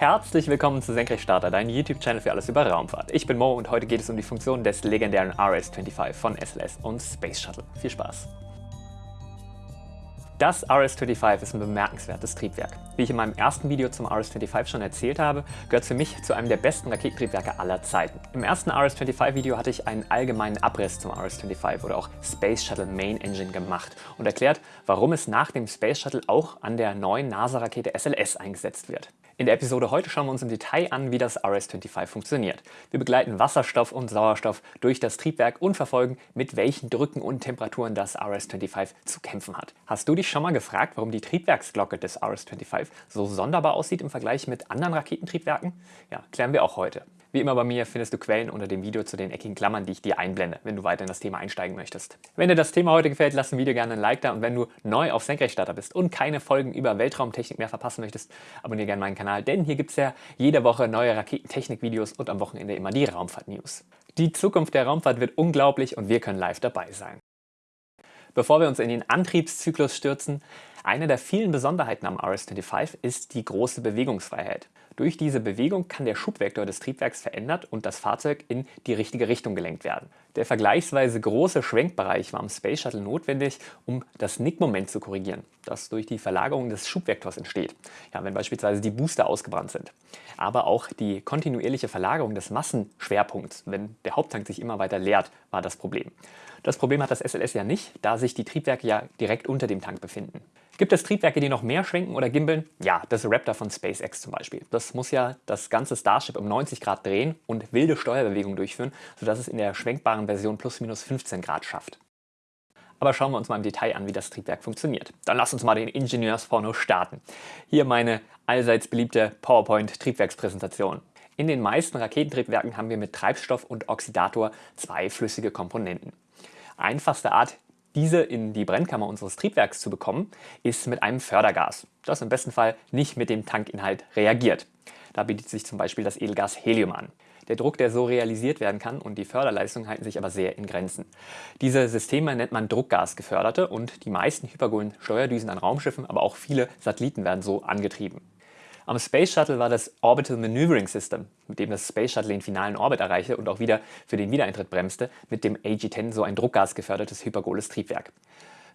Herzlich willkommen zu Senkrechtstarter, dein YouTube-Channel für alles über Raumfahrt. Ich bin Mo und heute geht es um die Funktion des legendären RS-25 von SLS und Space Shuttle. Viel Spaß! Das RS-25 ist ein bemerkenswertes Triebwerk. Wie ich in meinem ersten Video zum RS-25 schon erzählt habe, gehört es für mich zu einem der besten Raketentriebwerke aller Zeiten. Im ersten RS-25 Video hatte ich einen allgemeinen Abriss zum RS-25 oder auch Space Shuttle Main Engine gemacht und erklärt, warum es nach dem Space Shuttle auch an der neuen NASA-Rakete SLS eingesetzt wird. In der Episode heute schauen wir uns im Detail an, wie das RS-25 funktioniert. Wir begleiten Wasserstoff und Sauerstoff durch das Triebwerk und verfolgen, mit welchen Drücken und Temperaturen das RS-25 zu kämpfen hat. Hast du dich schon mal gefragt, warum die Triebwerksglocke des RS-25 so sonderbar aussieht im Vergleich mit anderen Raketentriebwerken? Ja, klären wir auch heute. Wie immer bei mir findest du Quellen unter dem Video zu den eckigen Klammern, die ich dir einblende, wenn du weiter in das Thema einsteigen möchtest. Wenn dir das Thema heute gefällt, lass dem Video gerne ein Like da und wenn du neu auf Senkrechtstarter bist und keine Folgen über Weltraumtechnik mehr verpassen möchtest, abonniere gerne meinen Kanal, denn hier gibt es ja jede Woche neue Raketentechnik-Videos und am Wochenende immer die Raumfahrt-News. Die Zukunft der Raumfahrt wird unglaublich und wir können live dabei sein. Bevor wir uns in den Antriebszyklus stürzen, eine der vielen Besonderheiten am RS-25 ist die große Bewegungsfreiheit. Durch diese Bewegung kann der Schubvektor des Triebwerks verändert und das Fahrzeug in die richtige Richtung gelenkt werden. Der vergleichsweise große Schwenkbereich war am Space Shuttle notwendig, um das Nickmoment zu korrigieren, das durch die Verlagerung des Schubvektors entsteht, ja, wenn beispielsweise die Booster ausgebrannt sind. Aber auch die kontinuierliche Verlagerung des Massenschwerpunkts, wenn der Haupttank sich immer weiter leert, war das Problem. Das Problem hat das SLS ja nicht, da sich die Triebwerke ja direkt unter dem Tank befinden. Gibt es Triebwerke, die noch mehr schwenken oder gimbeln? Ja, das Raptor von SpaceX zum Beispiel. Das muss ja das ganze Starship um 90 Grad drehen und wilde Steuerbewegungen durchführen, sodass es in der schwenkbaren Version plus minus 15 Grad schafft. Aber schauen wir uns mal im Detail an, wie das Triebwerk funktioniert. Dann lass uns mal den Ingenieursporno starten. Hier meine allseits beliebte PowerPoint-Triebwerkspräsentation. In den meisten Raketentriebwerken haben wir mit Treibstoff und Oxidator zwei flüssige Komponenten. Einfachste Art, diese in die Brennkammer unseres Triebwerks zu bekommen, ist mit einem Fördergas, das im besten Fall nicht mit dem Tankinhalt reagiert. Da bietet sich zum Beispiel das Edelgas Helium an. Der Druck, der so realisiert werden kann und die Förderleistung halten sich aber sehr in Grenzen. Diese Systeme nennt man druckgasgeförderte und die meisten hypergolen Steuerdüsen an Raumschiffen, aber auch viele Satelliten werden so angetrieben. Am Space Shuttle war das Orbital Maneuvering System, mit dem das Space Shuttle den finalen Orbit erreichte und auch wieder für den Wiedereintritt bremste, mit dem AG-10 so ein druckgasgefördertes hypergoles Triebwerk.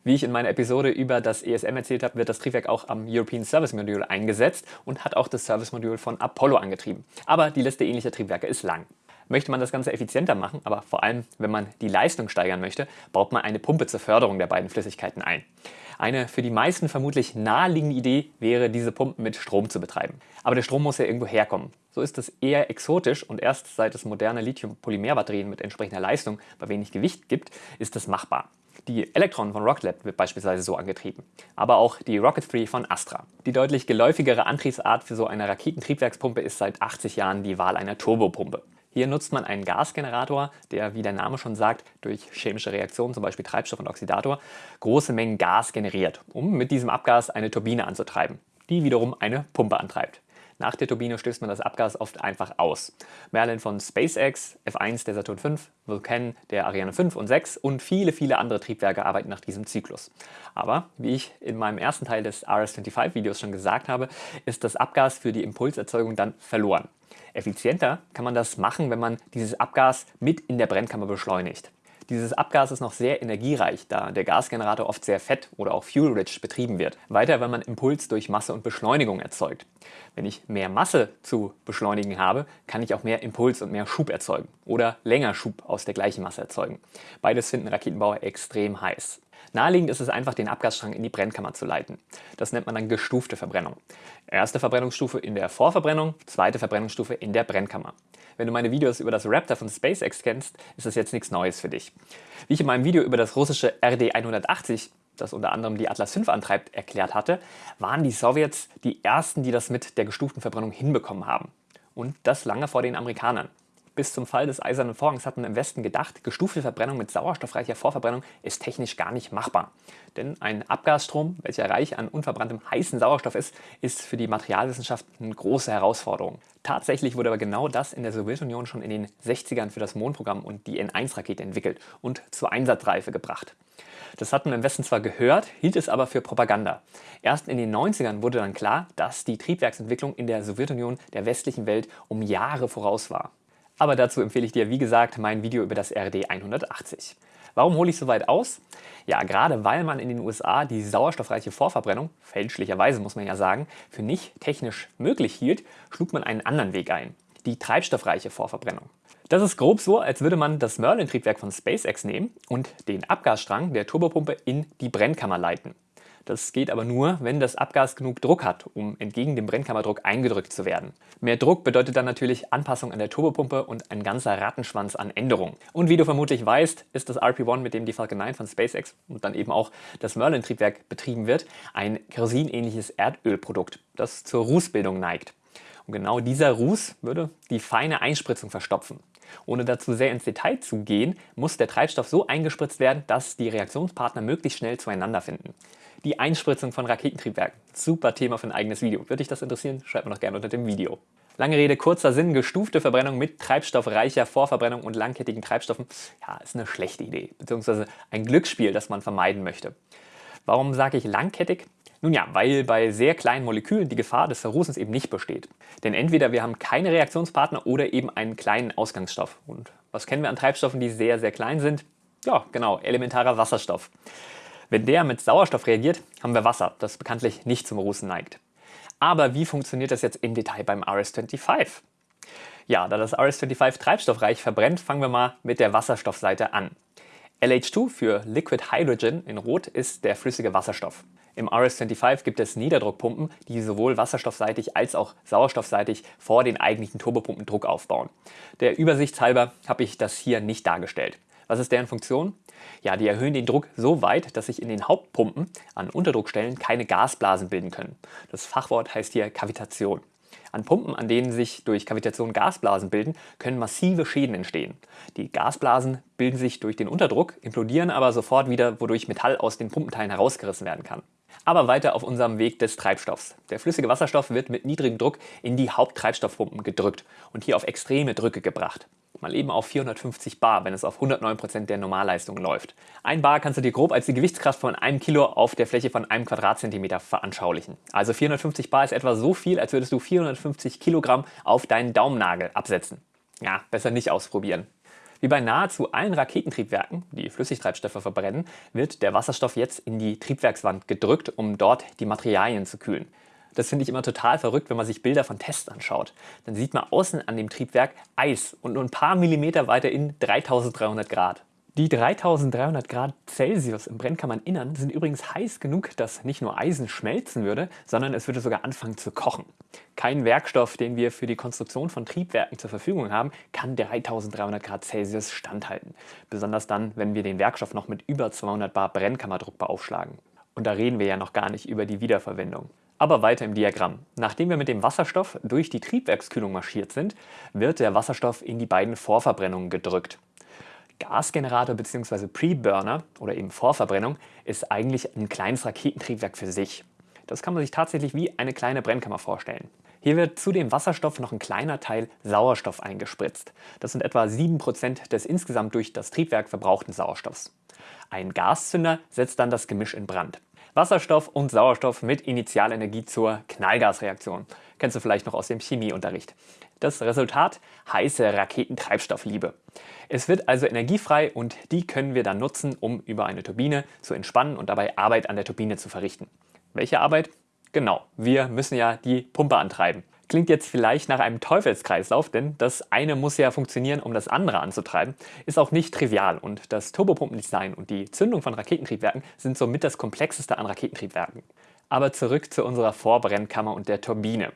Wie ich in meiner Episode über das ESM erzählt habe, wird das Triebwerk auch am European Service Module eingesetzt und hat auch das Service Module von Apollo angetrieben. Aber die Liste ähnlicher Triebwerke ist lang. Möchte man das Ganze effizienter machen, aber vor allem, wenn man die Leistung steigern möchte, baut man eine Pumpe zur Förderung der beiden Flüssigkeiten ein. Eine für die meisten vermutlich naheliegende Idee wäre, diese Pumpen mit Strom zu betreiben. Aber der Strom muss ja irgendwo herkommen. So ist es eher exotisch und erst seit es moderne Lithium-Polymer-Batterien mit entsprechender Leistung bei wenig Gewicht gibt, ist es machbar. Die Electron von Rocket Lab wird beispielsweise so angetrieben, aber auch die Rocket 3 von Astra. Die deutlich geläufigere Antriebsart für so eine Raketentriebwerkspumpe ist seit 80 Jahren die Wahl einer Turbopumpe. Hier nutzt man einen Gasgenerator, der, wie der Name schon sagt, durch chemische Reaktionen, zum Beispiel Treibstoff und Oxidator, große Mengen Gas generiert, um mit diesem Abgas eine Turbine anzutreiben, die wiederum eine Pumpe antreibt. Nach der Turbine stößt man das Abgas oft einfach aus. Merlin von SpaceX, F1 der Saturn V, Vulcan der Ariane 5 und 6 und viele, viele andere Triebwerke arbeiten nach diesem Zyklus. Aber, wie ich in meinem ersten Teil des RS-25-Videos schon gesagt habe, ist das Abgas für die Impulserzeugung dann verloren. Effizienter kann man das machen, wenn man dieses Abgas mit in der Brennkammer beschleunigt. Dieses Abgas ist noch sehr energiereich, da der Gasgenerator oft sehr fett oder auch fuel-rich betrieben wird. Weiter, wenn man Impuls durch Masse und Beschleunigung erzeugt. Wenn ich mehr Masse zu beschleunigen habe, kann ich auch mehr Impuls und mehr Schub erzeugen oder länger Schub aus der gleichen Masse erzeugen. Beides finden Raketenbauer extrem heiß. Naheliegend ist es einfach, den Abgasstrang in die Brennkammer zu leiten. Das nennt man dann gestufte Verbrennung. Erste Verbrennungsstufe in der Vorverbrennung, zweite Verbrennungsstufe in der Brennkammer. Wenn du meine Videos über das Raptor von SpaceX kennst, ist das jetzt nichts Neues für dich. Wie ich in meinem Video über das russische RD-180 das unter anderem die Atlas V antreibt, erklärt hatte, waren die Sowjets die ersten, die das mit der gestuften Verbrennung hinbekommen haben. Und das lange vor den Amerikanern. Bis zum Fall des Eisernen Vorhangs hat man im Westen gedacht, gestufte Verbrennung mit sauerstoffreicher Vorverbrennung ist technisch gar nicht machbar. Denn ein Abgasstrom, welcher reich an unverbranntem heißen Sauerstoff ist, ist für die Materialwissenschaft eine große Herausforderung. Tatsächlich wurde aber genau das in der Sowjetunion schon in den 60ern für das Mondprogramm und die N1-Rakete entwickelt und zur Einsatzreife gebracht. Das hat man im Westen zwar gehört, hielt es aber für Propaganda. Erst in den 90ern wurde dann klar, dass die Triebwerksentwicklung in der Sowjetunion der westlichen Welt um Jahre voraus war. Aber dazu empfehle ich dir, wie gesagt, mein Video über das RD 180. Warum hole ich so weit aus? Ja, gerade weil man in den USA die sauerstoffreiche Vorverbrennung, fälschlicherweise muss man ja sagen, für nicht technisch möglich hielt, schlug man einen anderen Weg ein, die treibstoffreiche Vorverbrennung. Das ist grob so, als würde man das Merlin-Triebwerk von SpaceX nehmen und den Abgasstrang der Turbopumpe in die Brennkammer leiten. Das geht aber nur, wenn das Abgas genug Druck hat, um entgegen dem Brennkammerdruck eingedrückt zu werden. Mehr Druck bedeutet dann natürlich Anpassung an der Turbopumpe und ein ganzer Rattenschwanz an Änderungen. Und wie du vermutlich weißt, ist das RP-1, mit dem die Falcon 9 von SpaceX und dann eben auch das Merlin-Triebwerk betrieben wird, ein kerosinähnliches Erdölprodukt, das zur Rußbildung neigt. Und genau dieser Ruß würde die feine Einspritzung verstopfen. Ohne dazu sehr ins Detail zu gehen, muss der Treibstoff so eingespritzt werden, dass die Reaktionspartner möglichst schnell zueinander finden. Die Einspritzung von Raketentriebwerken. Super Thema für ein eigenes Video. Würde dich das interessieren? Schreib mir doch gerne unter dem Video. Lange Rede, kurzer Sinn, gestufte Verbrennung mit treibstoffreicher Vorverbrennung und langkettigen Treibstoffen, ja, ist eine schlechte Idee, beziehungsweise ein Glücksspiel, das man vermeiden möchte. Warum sage ich langkettig? Nun ja, weil bei sehr kleinen Molekülen die Gefahr des Verrußens eben nicht besteht. Denn entweder wir haben keine Reaktionspartner oder eben einen kleinen Ausgangsstoff. Und was kennen wir an Treibstoffen, die sehr, sehr klein sind? Ja, genau, elementarer Wasserstoff. Wenn der mit Sauerstoff reagiert, haben wir Wasser, das bekanntlich nicht zum Rußen neigt. Aber wie funktioniert das jetzt im Detail beim RS-25? Ja, da das RS-25 treibstoffreich verbrennt, fangen wir mal mit der Wasserstoffseite an. LH2 für Liquid Hydrogen in Rot ist der flüssige Wasserstoff. Im RS-25 gibt es Niederdruckpumpen, die sowohl wasserstoffseitig als auch sauerstoffseitig vor den eigentlichen Turbopumpen Druck aufbauen. Der Übersichtshalber habe ich das hier nicht dargestellt. Was ist deren Funktion? Ja, die erhöhen den Druck so weit, dass sich in den Hauptpumpen an Unterdruckstellen keine Gasblasen bilden können. Das Fachwort heißt hier Kavitation. An Pumpen, an denen sich durch Kavitation Gasblasen bilden, können massive Schäden entstehen. Die Gasblasen bilden sich durch den Unterdruck, implodieren aber sofort wieder, wodurch Metall aus den Pumpenteilen herausgerissen werden kann. Aber weiter auf unserem Weg des Treibstoffs. Der flüssige Wasserstoff wird mit niedrigem Druck in die Haupttreibstoffpumpen gedrückt und hier auf extreme Drücke gebracht mal eben auf 450 Bar, wenn es auf 109% der Normalleistung läuft. Ein Bar kannst du dir grob als die Gewichtskraft von einem Kilo auf der Fläche von einem Quadratzentimeter veranschaulichen. Also 450 Bar ist etwa so viel, als würdest du 450 Kilogramm auf deinen Daumennagel absetzen. Ja, besser nicht ausprobieren. Wie bei nahezu allen Raketentriebwerken, die Flüssigtreibstoffe verbrennen, wird der Wasserstoff jetzt in die Triebwerkswand gedrückt, um dort die Materialien zu kühlen. Das finde ich immer total verrückt, wenn man sich Bilder von Tests anschaut. Dann sieht man außen an dem Triebwerk Eis und nur ein paar Millimeter weiter in 3300 Grad. Die 3300 Grad Celsius im Brennkammerninnern sind übrigens heiß genug, dass nicht nur Eisen schmelzen würde, sondern es würde sogar anfangen zu kochen. Kein Werkstoff, den wir für die Konstruktion von Triebwerken zur Verfügung haben, kann 3300 Grad Celsius standhalten. Besonders dann, wenn wir den Werkstoff noch mit über 200 Bar Brennkammerdruck beaufschlagen. Und da reden wir ja noch gar nicht über die Wiederverwendung. Aber weiter im Diagramm. Nachdem wir mit dem Wasserstoff durch die Triebwerkskühlung marschiert sind, wird der Wasserstoff in die beiden Vorverbrennungen gedrückt. Gasgenerator bzw. Preburner oder eben Vorverbrennung ist eigentlich ein kleines Raketentriebwerk für sich. Das kann man sich tatsächlich wie eine kleine Brennkammer vorstellen. Hier wird zu dem Wasserstoff noch ein kleiner Teil Sauerstoff eingespritzt. Das sind etwa 7% des insgesamt durch das Triebwerk verbrauchten Sauerstoffs. Ein Gaszünder setzt dann das Gemisch in Brand. Wasserstoff und Sauerstoff mit Initialenergie zur Knallgasreaktion. Kennst du vielleicht noch aus dem Chemieunterricht. Das Resultat? Heiße Raketentreibstoffliebe. Es wird also energiefrei und die können wir dann nutzen, um über eine Turbine zu entspannen und dabei Arbeit an der Turbine zu verrichten. Welche Arbeit? Genau, wir müssen ja die Pumpe antreiben. Klingt jetzt vielleicht nach einem Teufelskreislauf, denn das eine muss ja funktionieren, um das andere anzutreiben, ist auch nicht trivial und das Turbopumpendesign und die Zündung von Raketentriebwerken sind somit das komplexeste an Raketentriebwerken. Aber zurück zu unserer Vorbrennkammer und der Turbine.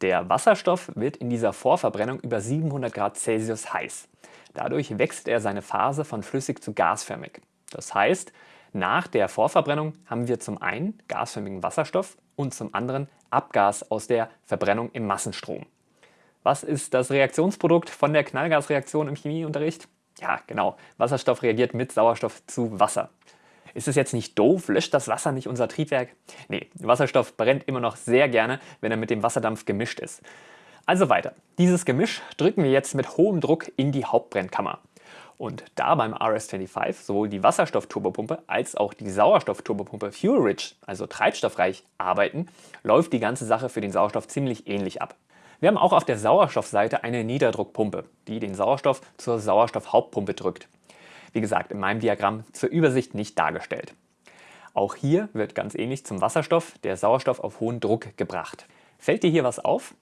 Der Wasserstoff wird in dieser Vorverbrennung über 700 Grad Celsius heiß. Dadurch wechselt er seine Phase von flüssig zu gasförmig. Das heißt, nach der Vorverbrennung haben wir zum einen gasförmigen Wasserstoff und zum anderen Abgas aus der Verbrennung im Massenstrom. Was ist das Reaktionsprodukt von der Knallgasreaktion im Chemieunterricht? Ja, genau. Wasserstoff reagiert mit Sauerstoff zu Wasser. Ist es jetzt nicht doof? Löscht das Wasser nicht unser Triebwerk? Nee, Wasserstoff brennt immer noch sehr gerne, wenn er mit dem Wasserdampf gemischt ist. Also weiter. Dieses Gemisch drücken wir jetzt mit hohem Druck in die Hauptbrennkammer. Und da beim RS-25 sowohl die Wasserstoffturbopumpe als auch die Sauerstoffturbopumpe Fuel-Rich, also treibstoffreich, arbeiten, läuft die ganze Sache für den Sauerstoff ziemlich ähnlich ab. Wir haben auch auf der Sauerstoffseite eine Niederdruckpumpe, die den Sauerstoff zur Sauerstoffhauptpumpe drückt. Wie gesagt, in meinem Diagramm zur Übersicht nicht dargestellt. Auch hier wird ganz ähnlich zum Wasserstoff der Sauerstoff auf hohen Druck gebracht. Fällt dir hier was auf?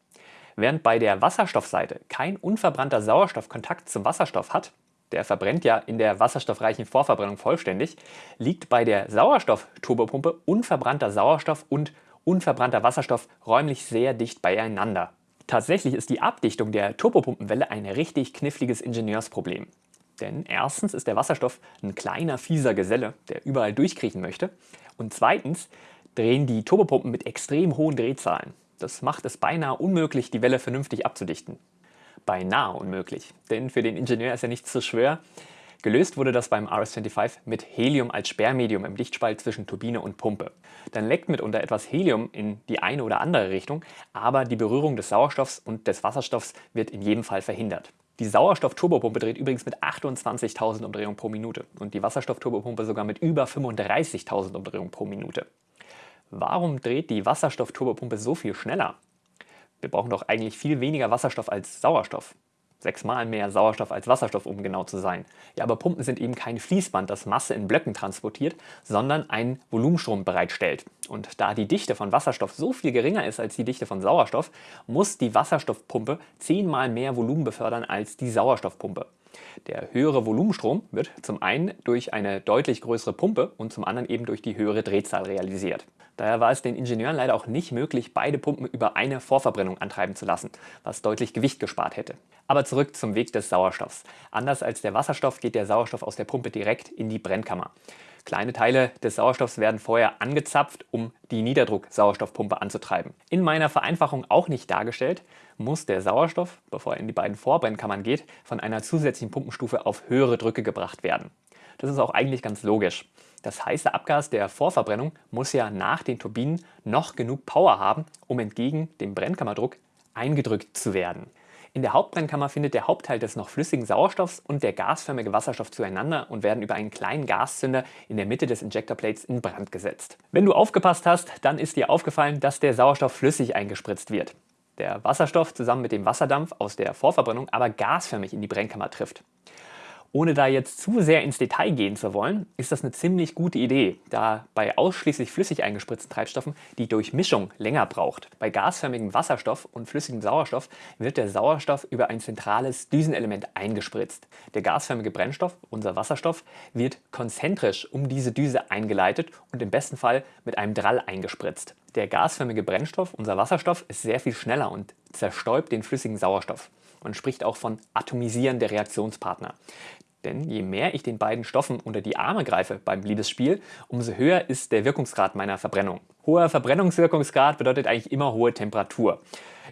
Während bei der Wasserstoffseite kein unverbrannter Sauerstoff Kontakt zum Wasserstoff hat, der verbrennt ja in der wasserstoffreichen Vorverbrennung vollständig, liegt bei der Sauerstoffturbopumpe unverbrannter Sauerstoff und unverbrannter Wasserstoff räumlich sehr dicht beieinander. Tatsächlich ist die Abdichtung der Turbopumpenwelle ein richtig kniffliges Ingenieursproblem. Denn erstens ist der Wasserstoff ein kleiner, fieser Geselle, der überall durchkriechen möchte. Und zweitens drehen die Turbopumpen mit extrem hohen Drehzahlen. Das macht es beinahe unmöglich, die Welle vernünftig abzudichten beinahe unmöglich. Denn für den Ingenieur ist ja nichts zu schwer. Gelöst wurde das beim RS-25 mit Helium als Sperrmedium im Lichtspalt zwischen Turbine und Pumpe. Dann leckt mitunter etwas Helium in die eine oder andere Richtung, aber die Berührung des Sauerstoffs und des Wasserstoffs wird in jedem Fall verhindert. Die Sauerstoff-Turbopumpe dreht übrigens mit 28.000 Umdrehungen pro Minute und die Wasserstoff-Turbopumpe sogar mit über 35.000 Umdrehungen pro Minute. Warum dreht die Wasserstoff-Turbopumpe so viel schneller? Wir brauchen doch eigentlich viel weniger Wasserstoff als Sauerstoff. Sechsmal mehr Sauerstoff als Wasserstoff, um genau zu sein. Ja, aber Pumpen sind eben kein Fließband, das Masse in Blöcken transportiert, sondern einen Volumenstrom bereitstellt. Und da die Dichte von Wasserstoff so viel geringer ist als die Dichte von Sauerstoff, muss die Wasserstoffpumpe zehnmal mehr Volumen befördern als die Sauerstoffpumpe. Der höhere Volumenstrom wird zum einen durch eine deutlich größere Pumpe und zum anderen eben durch die höhere Drehzahl realisiert. Daher war es den Ingenieuren leider auch nicht möglich, beide Pumpen über eine Vorverbrennung antreiben zu lassen, was deutlich Gewicht gespart hätte. Aber zurück zum Weg des Sauerstoffs. Anders als der Wasserstoff geht der Sauerstoff aus der Pumpe direkt in die Brennkammer. Kleine Teile des Sauerstoffs werden vorher angezapft, um die Niederdruck-Sauerstoffpumpe anzutreiben. In meiner Vereinfachung auch nicht dargestellt, muss der Sauerstoff, bevor er in die beiden Vorbrennkammern geht, von einer zusätzlichen Pumpenstufe auf höhere Drücke gebracht werden. Das ist auch eigentlich ganz logisch. Das heiße Abgas der Vorverbrennung muss ja nach den Turbinen noch genug Power haben, um entgegen dem Brennkammerdruck eingedrückt zu werden. In der Hauptbrennkammer findet der Hauptteil des noch flüssigen Sauerstoffs und der gasförmige Wasserstoff zueinander und werden über einen kleinen Gaszünder in der Mitte des Injectorplates in Brand gesetzt. Wenn du aufgepasst hast, dann ist dir aufgefallen, dass der Sauerstoff flüssig eingespritzt wird. Der Wasserstoff zusammen mit dem Wasserdampf aus der Vorverbrennung aber gasförmig in die Brennkammer trifft. Ohne da jetzt zu sehr ins Detail gehen zu wollen, ist das eine ziemlich gute Idee, da bei ausschließlich flüssig eingespritzten Treibstoffen die Durchmischung länger braucht. Bei gasförmigem Wasserstoff und flüssigem Sauerstoff wird der Sauerstoff über ein zentrales Düsenelement eingespritzt. Der gasförmige Brennstoff, unser Wasserstoff, wird konzentrisch um diese Düse eingeleitet und im besten Fall mit einem Drall eingespritzt. Der gasförmige Brennstoff, unser Wasserstoff, ist sehr viel schneller und zerstäubt den flüssigen Sauerstoff. Man spricht auch von Atomisieren der Reaktionspartner. Denn je mehr ich den beiden Stoffen unter die Arme greife beim Liebesspiel, umso höher ist der Wirkungsgrad meiner Verbrennung. Hoher Verbrennungswirkungsgrad bedeutet eigentlich immer hohe Temperatur.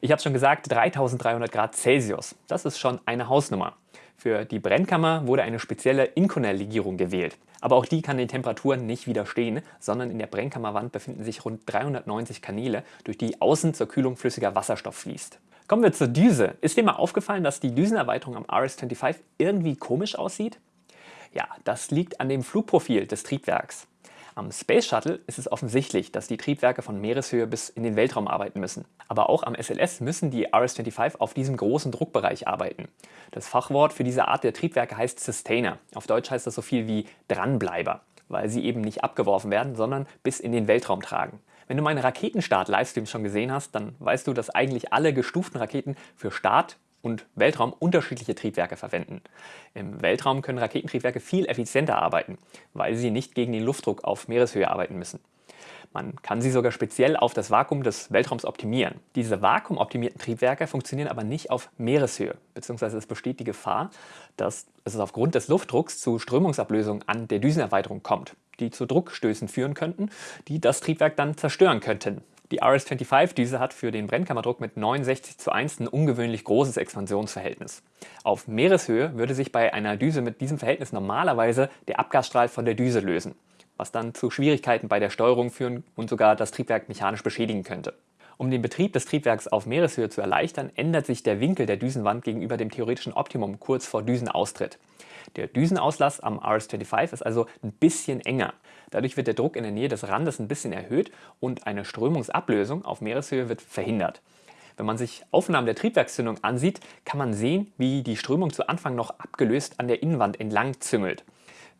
Ich habe schon gesagt, 3300 Grad Celsius. Das ist schon eine Hausnummer. Für die Brennkammer wurde eine spezielle Inconel-Legierung gewählt. Aber auch die kann den Temperaturen nicht widerstehen, sondern in der Brennkammerwand befinden sich rund 390 Kanäle, durch die außen zur Kühlung flüssiger Wasserstoff fließt. Kommen wir zur Düse. Ist dir mal aufgefallen, dass die Düsenerweiterung am RS-25 irgendwie komisch aussieht? Ja, das liegt an dem Flugprofil des Triebwerks. Am Space Shuttle ist es offensichtlich, dass die Triebwerke von Meereshöhe bis in den Weltraum arbeiten müssen. Aber auch am SLS müssen die RS-25 auf diesem großen Druckbereich arbeiten. Das Fachwort für diese Art der Triebwerke heißt Sustainer. Auf Deutsch heißt das so viel wie Dranbleiber, weil sie eben nicht abgeworfen werden, sondern bis in den Weltraum tragen. Wenn du meine Raketenstart-Livestreams schon gesehen hast, dann weißt du, dass eigentlich alle gestuften Raketen für Start und Weltraum unterschiedliche Triebwerke verwenden. Im Weltraum können Raketentriebwerke viel effizienter arbeiten, weil sie nicht gegen den Luftdruck auf Meereshöhe arbeiten müssen. Man kann sie sogar speziell auf das Vakuum des Weltraums optimieren. Diese vakuumoptimierten Triebwerke funktionieren aber nicht auf Meereshöhe, beziehungsweise es besteht die Gefahr, dass es aufgrund des Luftdrucks zu Strömungsablösungen an der Düsenerweiterung kommt, die zu Druckstößen führen könnten, die das Triebwerk dann zerstören könnten. Die RS-25-Düse hat für den Brennkammerdruck mit 69 zu 1 ein ungewöhnlich großes Expansionsverhältnis. Auf Meereshöhe würde sich bei einer Düse mit diesem Verhältnis normalerweise der Abgasstrahl von der Düse lösen, was dann zu Schwierigkeiten bei der Steuerung führen und sogar das Triebwerk mechanisch beschädigen könnte. Um den Betrieb des Triebwerks auf Meereshöhe zu erleichtern, ändert sich der Winkel der Düsenwand gegenüber dem theoretischen Optimum kurz vor Düsenaustritt. Der Düsenauslass am RS-25 ist also ein bisschen enger. Dadurch wird der Druck in der Nähe des Randes ein bisschen erhöht und eine Strömungsablösung auf Meereshöhe wird verhindert. Wenn man sich Aufnahmen der Triebwerkszündung ansieht, kann man sehen, wie die Strömung zu Anfang noch abgelöst an der Innenwand entlang züngelt.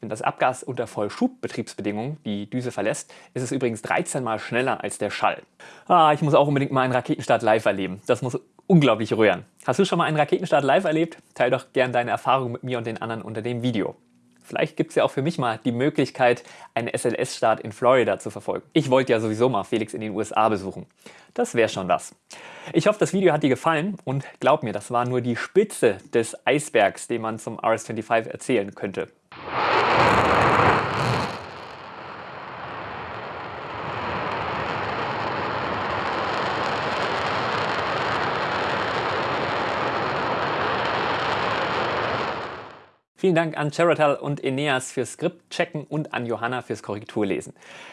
Wenn das Abgas unter Vollschubbetriebsbedingungen die Düse verlässt, ist es übrigens 13 mal schneller als der Schall. Ah, ich muss auch unbedingt mal einen Raketenstart live erleben. Das muss unglaublich rühren. Hast du schon mal einen Raketenstart live erlebt? Teil doch gern deine Erfahrungen mit mir und den anderen unter dem Video. Vielleicht gibt es ja auch für mich mal die Möglichkeit, einen SLS-Start in Florida zu verfolgen. Ich wollte ja sowieso mal Felix in den USA besuchen. Das wäre schon was. Ich hoffe, das Video hat dir gefallen und glaub mir, das war nur die Spitze des Eisbergs, den man zum RS-25 erzählen könnte. Vielen Dank an Cherotal und Eneas fürs Skript-Checken und an Johanna fürs Korrekturlesen.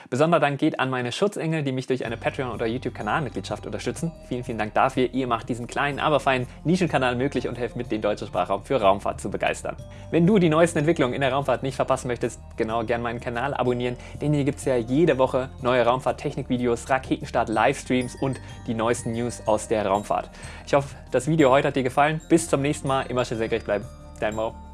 Besonderer Dank geht an meine Schutzengel, die mich durch eine Patreon- oder YouTube-Kanalmitgliedschaft unterstützen. Vielen, vielen Dank dafür. Ihr macht diesen kleinen, aber feinen Nischenkanal möglich und helft mit, den deutschen Sprachraum für Raumfahrt zu begeistern. Wenn du die neuesten Entwicklungen in der Raumfahrt nicht verpassen möchtest, genau gern meinen Kanal abonnieren, denn hier gibt es ja jede Woche neue Raumfahrt-Technik-Videos, Raketenstart-Livestreams und die neuesten News aus der Raumfahrt. Ich hoffe, das Video heute hat dir gefallen. Bis zum nächsten Mal. Immer schön senkrecht bleiben. Dein Mau.